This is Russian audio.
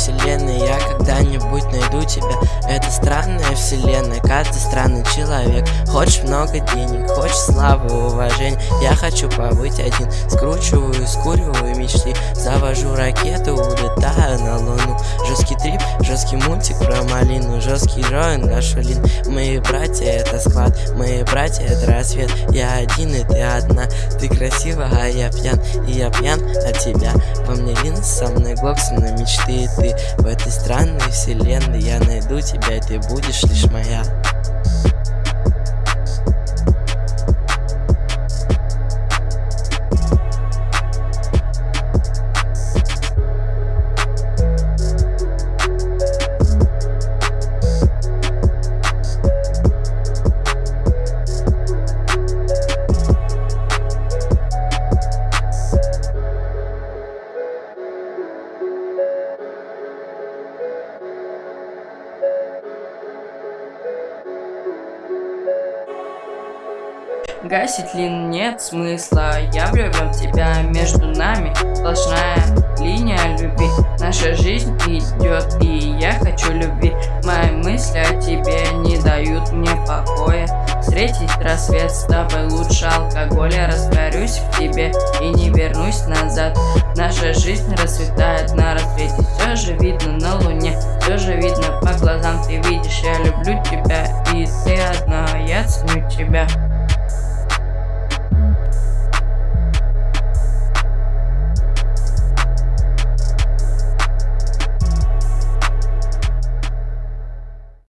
вселенной. Я когда-нибудь найду тебя вселенной Каждый странный человек. Хочешь много денег, хочешь славы, уважения. Я хочу побыть один Скручиваю, скуриваю мечты. Завожу ракету, улетаю на луну. Жесткий трип, жесткий мультик про малину. Жесткий джоин, гашулин Мои братья это склад, мои братья это рассвет. Я один и ты одна. Ты красива, а я пьян. И я пьян от тебя. Во мне линз, со мной глок, со мной мечты ты. В этой странной вселенной я найду тебя ты будешь лишь моя Гасить лин нет смысла, я влюблен в тебя, между нами сплошная линия любви. Наша жизнь идет, и я хочу любви. Мои мысли о тебе не дают мне покоя. Встретить рассвет с тобой лучше алкоголя. Растворюсь в тебе и не вернусь назад. Наша жизнь расцветает на рассвете. Все же видно на луне, все же видно по глазам. Ты видишь, я люблю тебя, и ты одна, я ценю тебя